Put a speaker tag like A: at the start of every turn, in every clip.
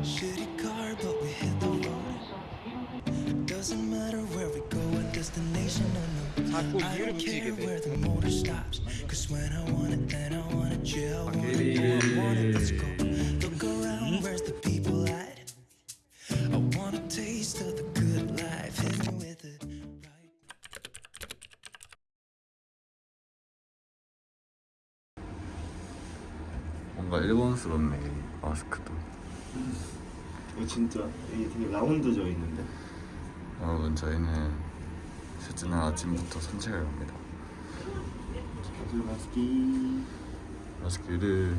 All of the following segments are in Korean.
A: Shitty car, but we hit the road. Doesn't matter where we go, what destination or no.
B: 자꾸
A: I
B: 이유를
A: don't care
B: 붙이게 돼.
A: where the motor stops. Cause when I want it, then I want it. Yeah, I want it, yeah, I want it. Let's go. Look around, where's the people at? I want a taste of the good life. Hit me with it. Right.
C: 뭔가 일본스럽네 마스크도
D: 이거 진짜 이게 되게 라운드져 있는데.
C: 여러분 저희는 셋째 날 아침부터 산책을 갑니다.
D: 맛있기.
C: 마스크를.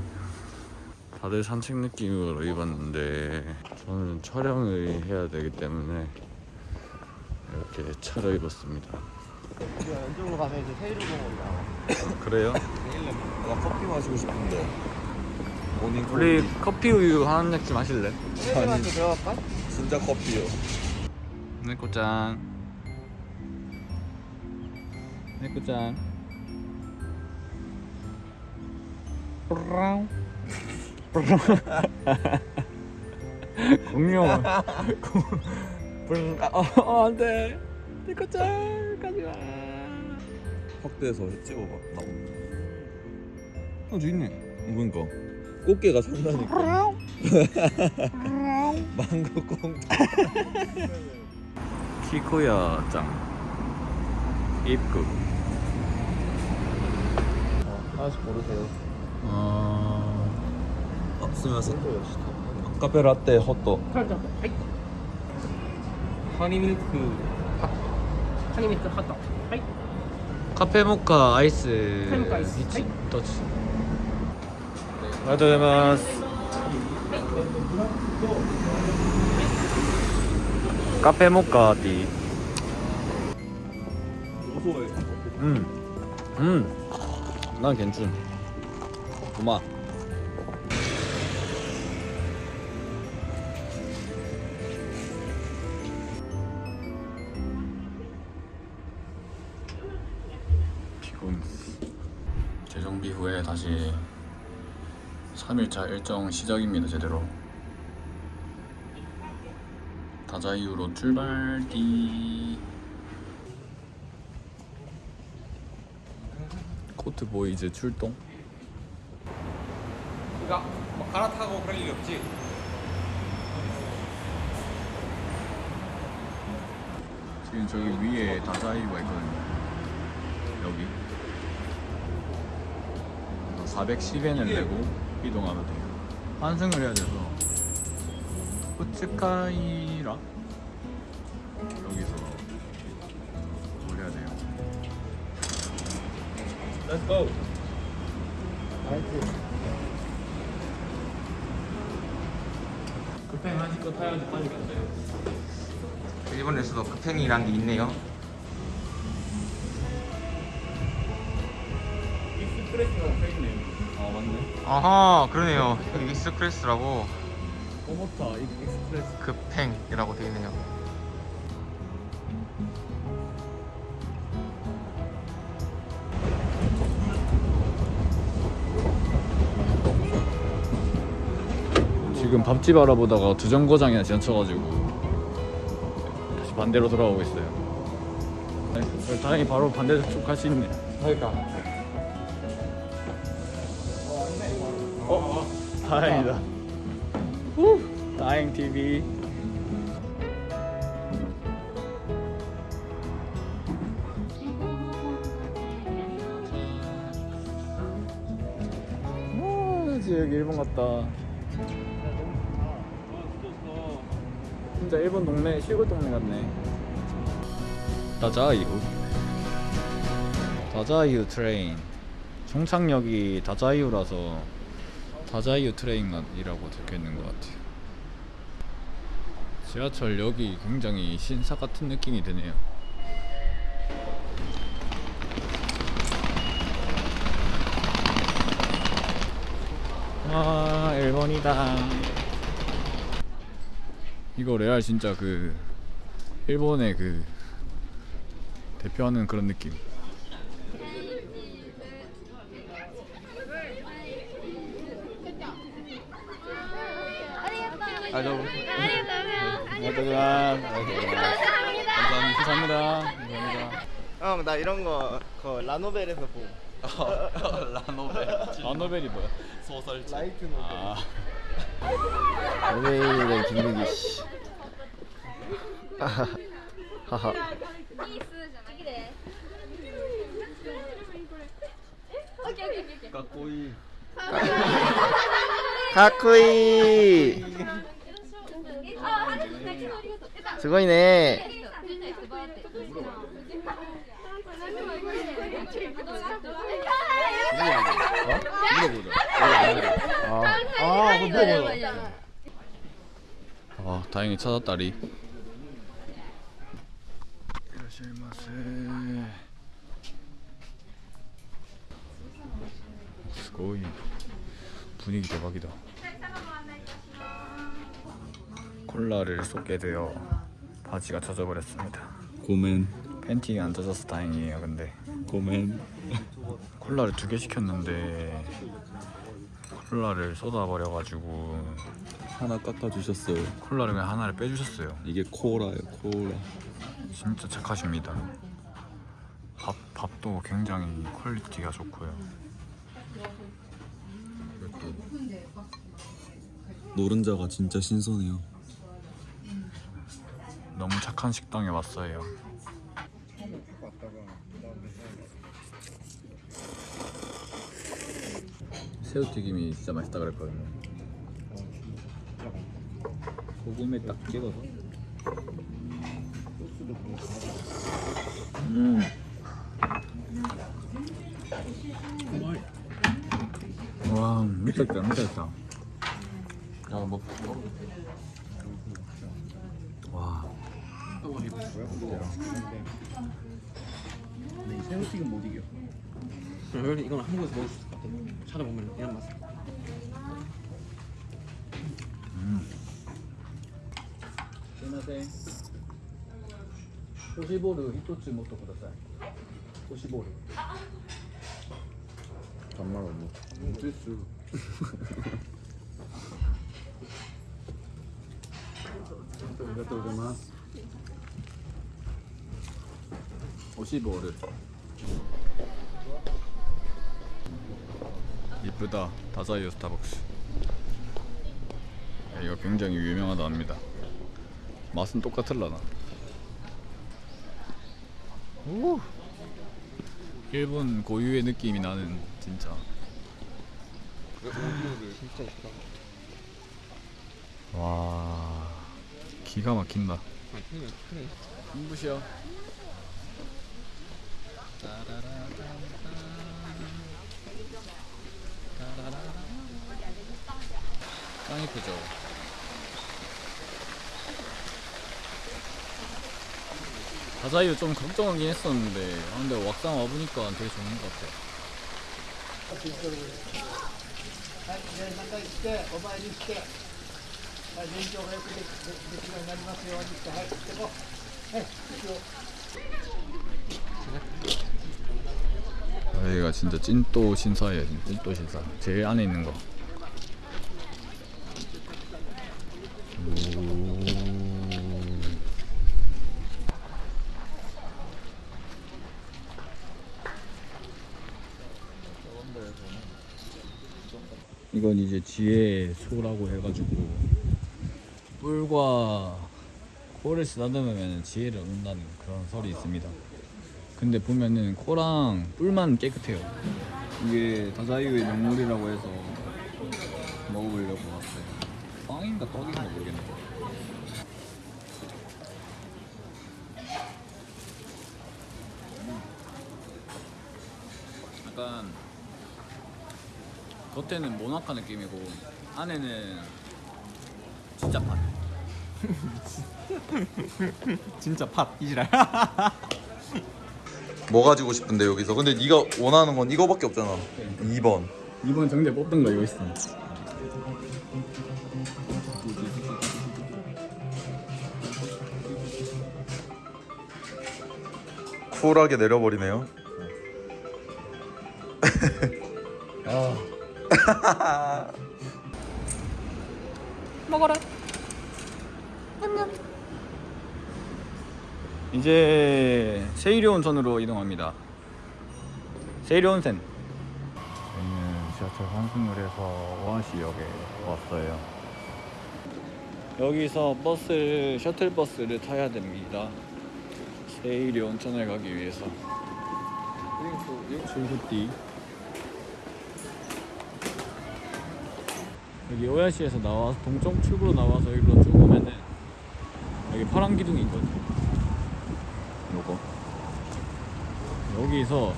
C: 다들 산책 느낌으로 입었는데 저는 촬영을 해야 되기 때문에 이렇게 차려 입었습니다.
B: 왼쪽으로 가면 이제 세일공원이 나와.
C: 그래요?
B: 나 커피 마시고 싶은데. 모닝
C: 우리 커피 우유 한 잔씩 마실래?
B: 세일한테 들어갈까? 진짜 커피요.
C: 네코짱 네코짱 뿌랑 공룡 뿌랑 어 안돼 네코짱 가지마
B: 확대해서 찍어봐. 나.
C: 어 저기 있네
B: 그러니까 꽃게가 산다니까. 망고 꽁.
C: 키코야 짱 입구
B: 하나씩 고르세요.
C: 어...
B: 아, 스미마셍. 카페 라떼 헛도.
E: はい。ハニーミルクハニーミルクハット。はい。
C: 카페 모카 아이스
E: 카페 모카 아이스.
C: 이치
E: 하이.
C: 터치 아리가토고자이마스 카페 모카 티
B: 고소해.
C: 음. 음. 난 괜찮. 고마. 피곤. 재정비 후에 다시 3일차 일정 시작입니다 제대로. 다자이유로 출발디. 코트 보이 이제 출동?
F: 그러니까 뭐 갈아타고 그럴 일이 없지.
C: 지금 저기 위에 다자이유가 있거든요 여기 410엔을 내고 이동하면 돼요 환승을 해야 돼서 후츠카이라 여기서 뭘 해야 돼요
F: Let's go. 급행 하실 거 타야지 빨리 간대요.
G: 일본에서도 급행이란 게 있네요. 아하, 그러네요. express라고
C: 꼬모타 express
G: 급행이라고 되어 있네요.
C: 지금 밥집 알아보다가 두 정거장이나 지나쳐가지고 다시 반대로 돌아오고 있어요 네, 다행히 바로 반대쪽 갈 수 있네
G: 그러니까.
C: 다행이다. 후, 다행 TV 여기 일본 같다. 진짜 일본 동네 시골 동네 같네. 다자이후 다자이후 train. 종착역이 다자이후라서 다자이후 train이라고 적혀있는 것 같아요. 지하철역이 굉장히 신사 같은 느낌이 드네요. 와 일본이다. 이거 레알 진짜 그 일본의 그 대표하는 그런 느낌 아, 저
B: 감사합니다.
C: 감사합니다. 감사합니다. 감사합니다.
B: 형, 나 이런 거, 그 라노벨에서 본.
C: 라노벨. 라노벨이 뭐야? 소설책.
B: 라이트 노벨.
C: 아.
B: 연예인이된 김민기 씨. 하하. 하하.
H: いい数じゃないきれいオッケーオッ とう。
B: 수고이네. 아, 아, 그거 물어보자.
C: 아, 다행히 찾았다리. 스고이. 분위기 대박이다. 콜라를 쏟게 되어 바지가 젖어버렸습니다.
D: 고멘
C: 팬티가 안 젖어서 다행이에요. 근데
D: 고멘
C: 콜라를 두 개 시켰는데 콜라를 쏟아버려가지고
D: 하나 깎아주셨어요
C: 콜라를 그냥 하나를 빼주셨어요.
D: 이게 코라예요 코라
C: 진짜 착하십니다. 밥 밥도 굉장히 quality가 좋고요.
D: 노른자가 진짜 신선해요
C: 너무 착한 식당에 왔어요. 새우튀김이 진짜 맛있다 그랬거든요. 소금에 딱 찍어서. 음. 와 미쳤다 미쳤다. 야 먹. 와. 있고요.
B: 근데 이 새우튀김 못 이겨.
E: 네, 그럼 이건 한국에서 먹을 수 있을 것 같아요. 찾아보면 이런 맛.
C: 음. 안녕하세요. 소시보르 히토츠 모토 쿠다사이. 소시보르.
B: 정말 없네.
C: 히토츠. 감사합니다. 50월을 이쁘다. 다자이어 스타벅스. 이거 굉장히 유명하다 합니다. 맛은 똑같을라나? 오 일본 고유의 느낌이 나는 진짜.
B: 진짜 이쁘다
C: 와 기가 막힌다.
E: 아, 큰일, 큰일.
C: 눈부셔. 짱 이쁘죠. 다자이유 좀 걱정하긴 했었는데 아, 근데 막상 와보니까 되게 좋은 것 같아 여기가 진짜 찐또 신사예요 찐또 신사 제일 안에 있는 거 오. 이건 이제 지혜의 소라고 해가지고 뿔과 코를 쓰다듬으면 지혜를 얻는다는 그런 설이 있습니다. 근데 보면은 코랑 뿔만 깨끗해요. 이게 다자이유의 명물이라고 해서 먹어보려고 왔어요. 빵인가 떡인가 모르겠는데. 약간 겉에는 모나카 느낌이고 안에는 진짜 팥.
E: 진짜 팥 이지랄.
G: 뭐 가지고 싶은데 여기서 근데 네가 원하는 건 이거밖에 없잖아 2번
C: 이번 정제 뽑던 거 이거 있어.
G: 쿨하게 내려버리네요
C: 아.
H: 먹어라. 년.
C: 이제 세이료 온천으로 이동합니다. 세이료 온센. 저희는 지하철 환승을 해서 오아시역에 왔어요. 여기서 버스를 셔틀 버스를 타야 됩니다. 세이료 온천을 가기 위해서. 출구띠. 여기 오야시에서 나와서 동쪽 출구로 나와서 여기로 쭉 오면은 여기 파란 기둥이 있거든요. 요거 여기서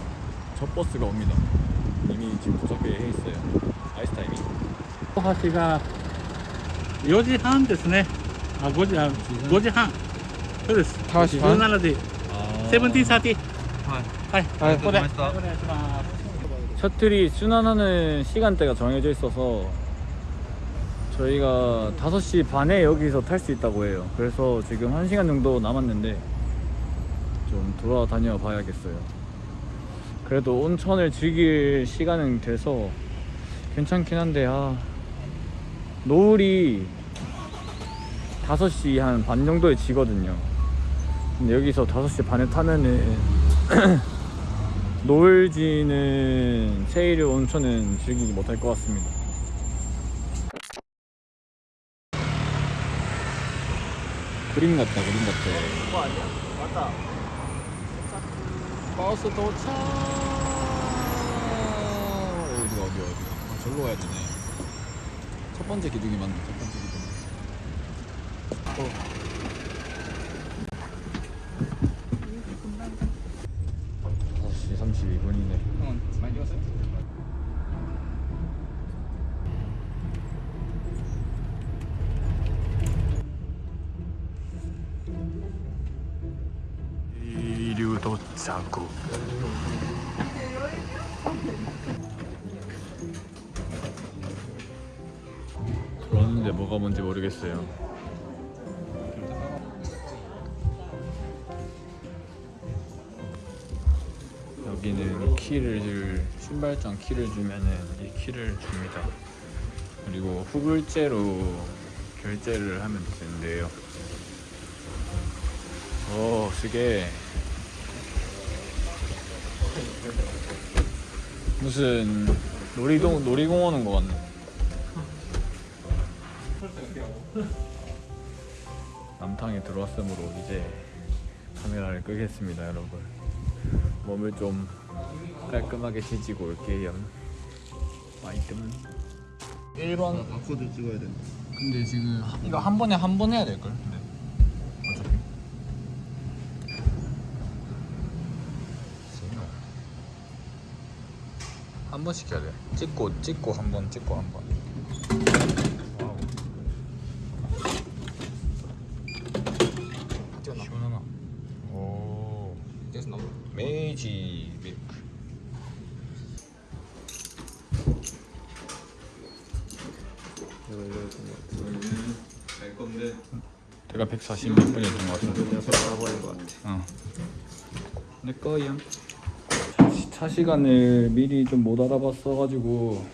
C: 첫 버스가 옵니다. 이미 지금 도착해 있어요. 아이스 타이밍.
I: 호하시가 4시 반ですね아 5시 아 5시 반 그래서
C: 5시 반
I: 17시 17, 30はいはいここでお願いします
C: 셔틀이 순환하는 시간대가 정해져 있어서 저희가 5시 반에 여기서 탈 수 있다고 해요. 그래서 지금 1시간 정도 남았는데 좀 돌아다녀 봐야겠어요. 그래도 온천을 즐길 시간은 돼서 괜찮긴 한데 아 노을이 5시 한 반 정도에 지거든요. 근데 여기서 5시 반에 타면은 노을 지는 세이르 온천은 즐기지 못할 것 같습니다. 그림 같다, 그림 같아.
B: 그거 아니야? 맞다.
C: 버스 도착. 어디 어디 어디? 아, 절로 가야 되네. 첫 번째 기둥이 맞네. 첫 번째 기둥. 어. 도착구. 들어왔는데 뭐가 뭔지 모르겠어요. 여기는 키를 줄 신발장 키를 주면은 이 키를 줍니다. 그리고 후불제로 결제를 하면 되는데요. 오, 쓰게. 무슨 놀이동 놀이공원 온것 같네. 남탕에 들어왔으므로 이제 카메라를 끄겠습니다, 여러분. 몸을 좀 깔끔하게 지지고 올게요. 마이뜸. 1번.
D: 바코드 찍어야 된다.
C: 근데 지금 이거 한 번에 한 번 해야 될 걸. 근데 어차피. 한번 시켜야 돼. 찍고 찍고 한 번 찍고 한 번. wow. 시원하나? 오. 메이지 밀크. 갈 건데. 내가 140몇 분이었던 것 같은데.
D: 내가 바꿔버린 것 같아.
C: 어. 내 거야. 차 시간을 미리 좀 못 알아봤어 가지고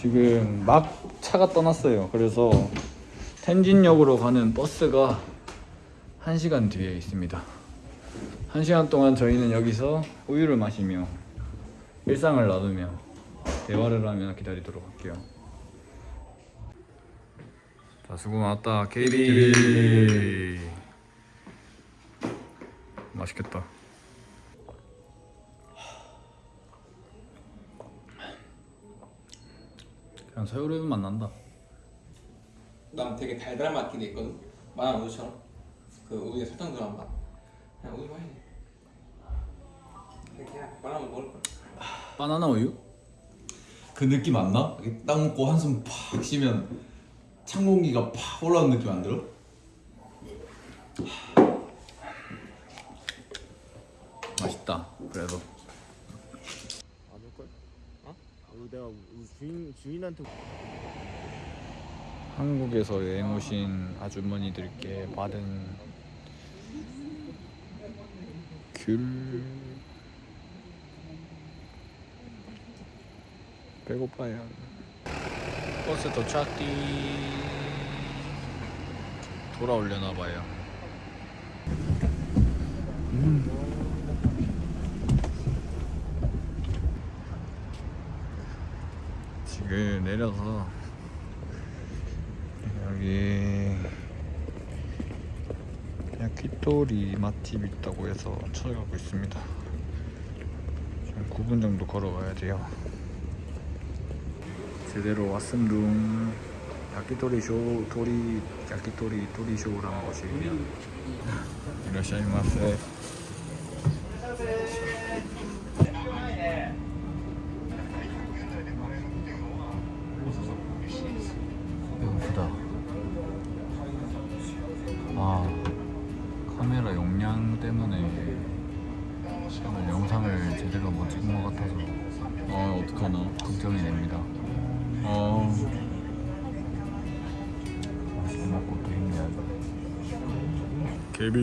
C: 지금 막 차가 떠났어요. 그래서 텐진역으로 가는 버스가 1시간 뒤에 있습니다. 1시간 동안 저희는 여기서 우유를 마시며 일상을 나누며 대화를 하며 기다리도록 할게요. 자, 수고 많았다. KB. 맛있겠다. 그냥 새우르 맛 난다.
E: 난 되게 달달한 맛이 있거든. 마늘 우유처럼. 그 우유에 설탕 들어간 맛. 그냥 우유 맛이네. 그냥 바나나 먹을 거.
C: 바나나 우유?
G: 그 느낌 안 나? 딱 먹고 한숨 팍 쉬면 찬 공기가 팍 올라오는 느낌 안 들어?
C: 맛있다. 그래도
B: 안 올걸? 어? 이거 내가 주인 주인한테
C: 한국에서 여행 오신 아주머니들께 받은 귤 배고파요. 버스 도착띠. 돌아올려나 봐요. 지금 내려서 여기 야키토리 맛집 있다고 해서 찾아가고 있습니다. 지금 9분 정도 걸어가야 돼요. 제대로 왔음둥 야키토리 쇼 토리 야키토리 토리 쇼라는 곳이에요. 이라시마세. 개비.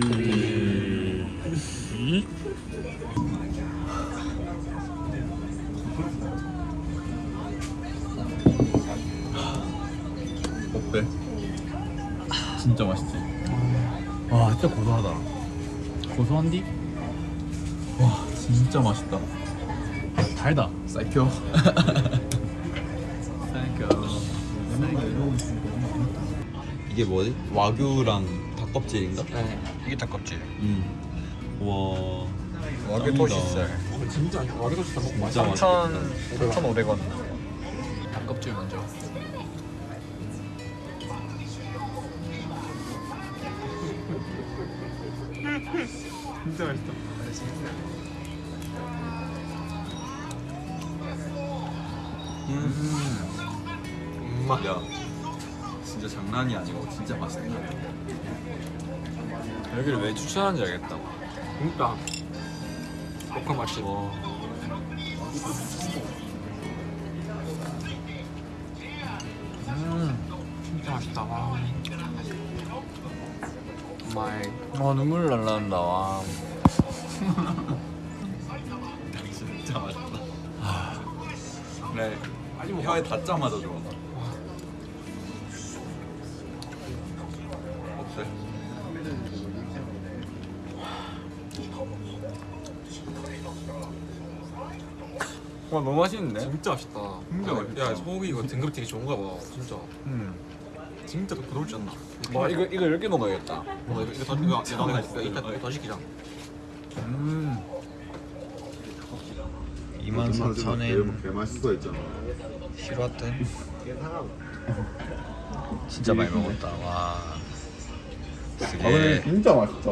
C: 어때? 진짜 맛있지? 와 진짜 고소하다 고소한디? 와 진짜 맛있다 달다 사이표 사이표
G: 이게 뭐지? 와규랑 닭껍질인가?
C: 네 이게 닭껍질
G: 음. 와.
C: 와규. 토시살
E: 진짜 와기도 좋다 먹고
G: 맛있겠다.
C: 3,500원 닭껍질 먼저
E: 진짜 맛있다
G: 야, 진짜 장난이 아니고 진짜 맛있다.
C: 여기를 왜 추천하는지 알겠다
E: 진짜 복합 맛집
G: 와.
E: 진짜 맛있다 와 my
C: 와 눈물 날라온다 와
G: 진짜 맛있다. 네. 혀에 닿자마자 좋아.
C: 와 너무 맛있는데?
E: 진짜 맛있다
G: 진짜
E: 야,
G: 맛있다.
E: 야 소고기 이거 등급 되게 좋은가 봐 진짜
C: 음.
E: 진짜 더 부드럽지 않나
C: 와 이거 이거 10개 먹어야겠다
E: 어, 이거 이거 더 이거 이거 더 이거 이따 더 시키자
C: 음 24,000엔
D: 개 맛있어 했잖아.
C: 싫었던 진짜 많이 먹었다 와 쓰게
D: 진짜 맛있다.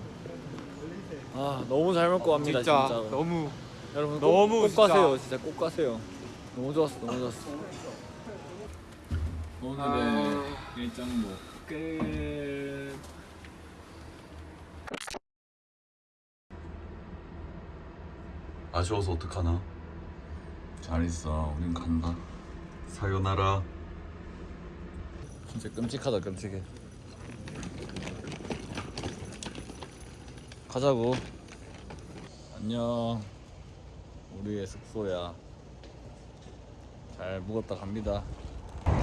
C: 아 너무 잘 먹고 갑니다
E: 진짜
C: 진짜
E: 너무
C: 여러분
E: 너무
C: 꼭, 꼭
E: 진짜.
C: 가세요 진짜 꼭 가세요. 너무 좋았어 너무 좋았어. 오늘의 일정목 끝.
G: 아쉬워서 어떡하나?
C: 잘 있어 우린 간다.
G: 사요나라.
C: 진짜 끔찍하다 끔찍해 가자고. 안녕. 우리의 숙소야. 잘 묵었다 갑니다.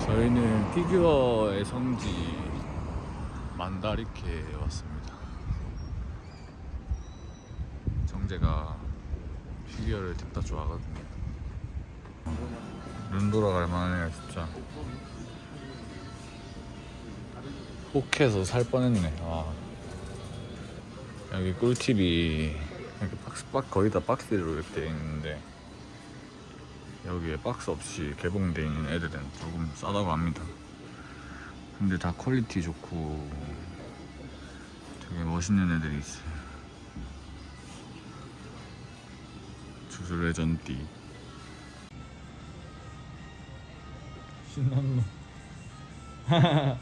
C: 저희는 피규어의 성지 만다리케에 왔습니다. 정재가 피규어를 딥다 좋아하거든요. 눈 돌아갈 만해요 진짜. 혹해서 살 뻔했네. 와. 여기 꿀팁이 이렇게 박스 박 거의 다 박스로 이렇게 돼 있는데 여기에 박스 없이 개봉돼 있는 애들은 조금 싸다고 합니다. 근데 다 quality 좋고 되게 멋있는 애들이 있어요. 주술 레전띠 신난 놈.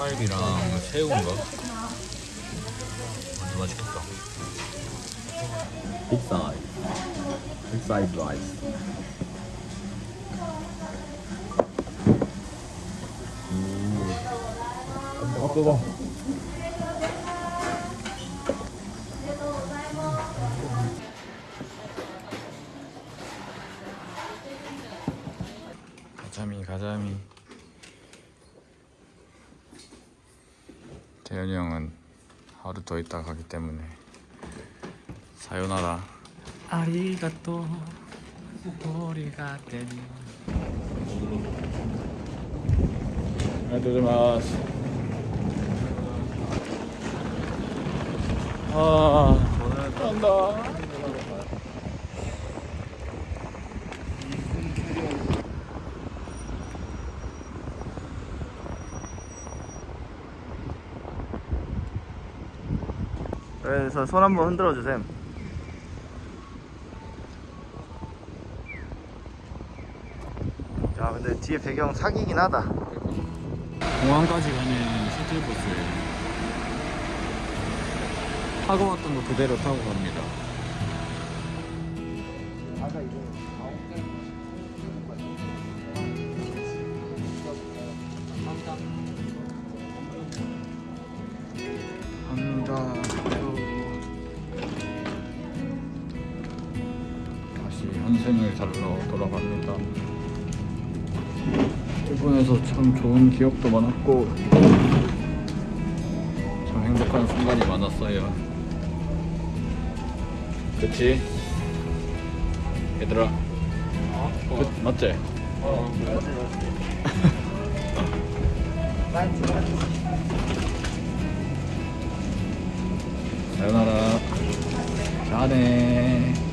C: 떡갈비랑 새우인가? 완전 맛있겠다.
G: 빅 사이즈 빅 사이즈 라이스 아 뜨거
C: 가자미 가자미. 대현이 형은 하루 더 있다 가기 때문에 사요나라. 아리가또 우리가 때니. 아리가토마스. 아, 간다.
D: 그래서 손 한번 흔들어 주셈. 자, 근데 뒤에 배경 사기긴 하다.
C: 공항까지 가는 셔틀버스예요. 타고 왔던 거 그대로 타고 갑니다. 갑니다. 일본에서 참 좋은 기억도 많았고 참 행복한 순간이 많았어요. 그치? 얘들아. 그, 맞지? 사요나라. 잘해.